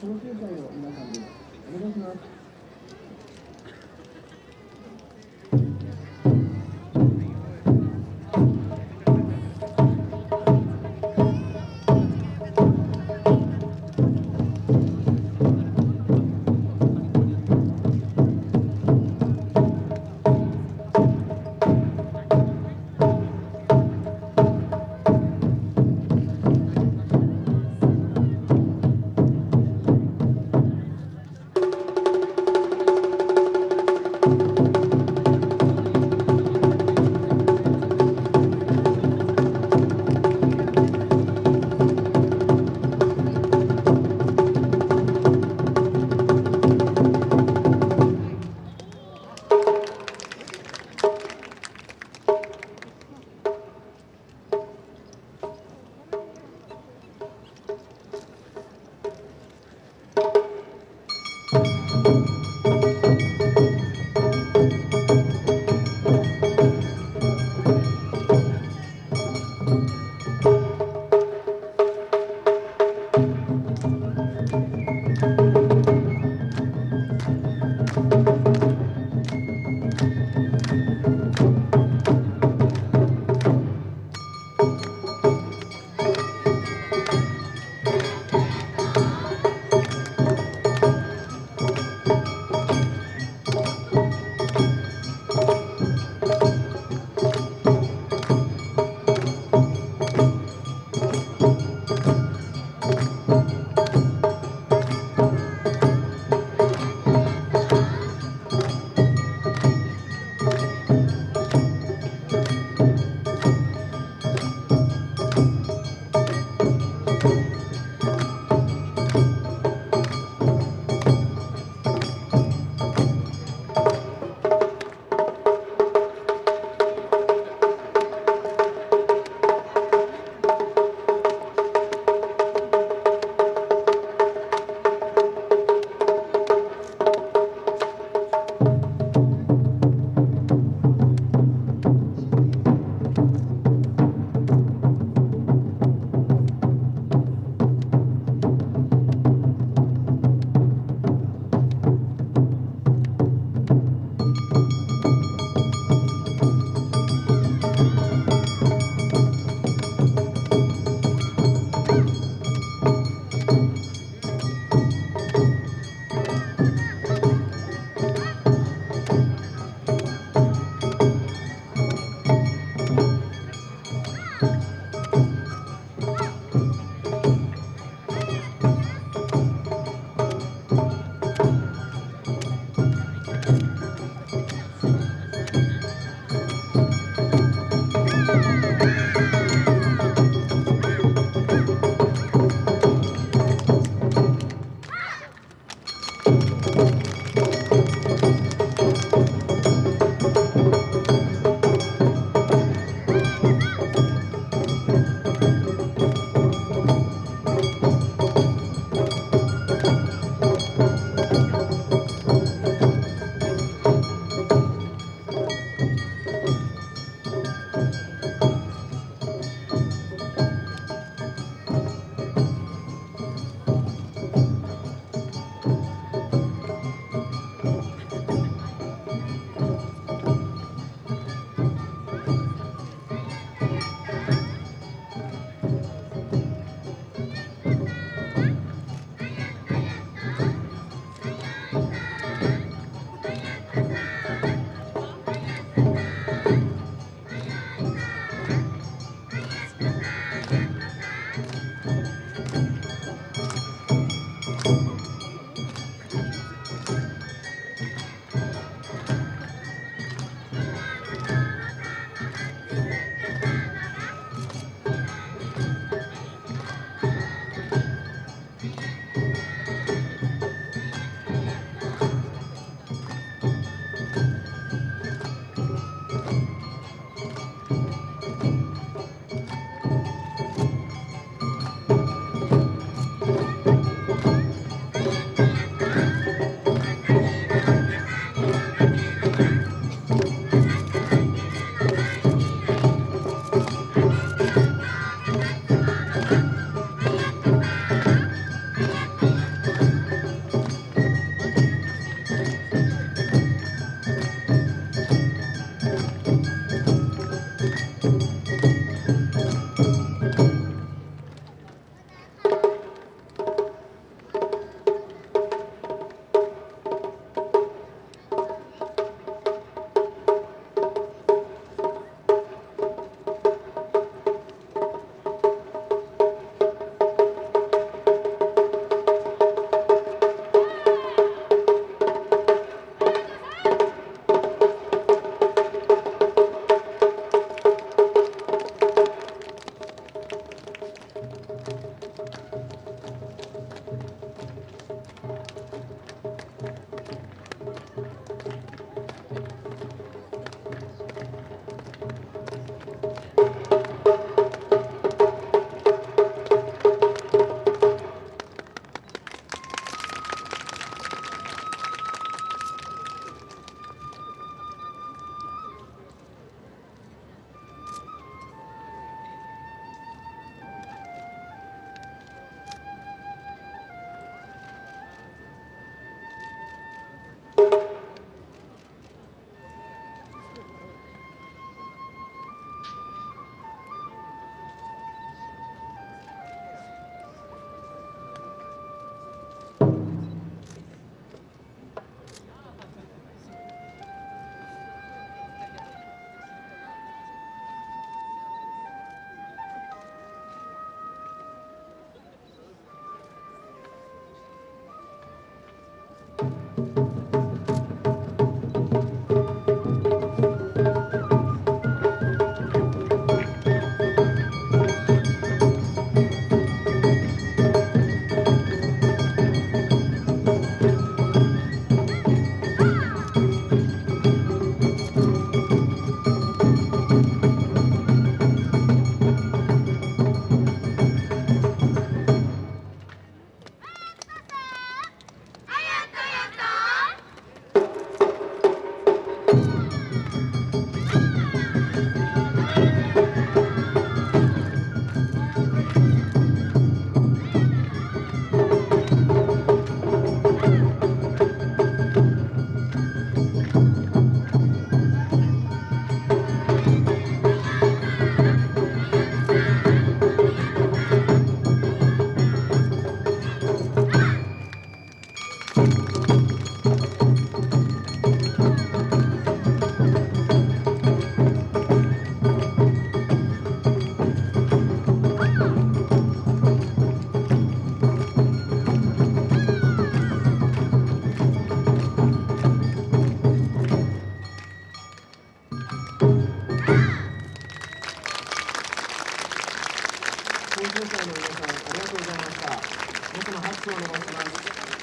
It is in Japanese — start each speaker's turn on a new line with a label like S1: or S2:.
S1: その経済を皆さんでお願いします。うん。研究会の皆さんありがとうございました。皆様拍手をお願いします。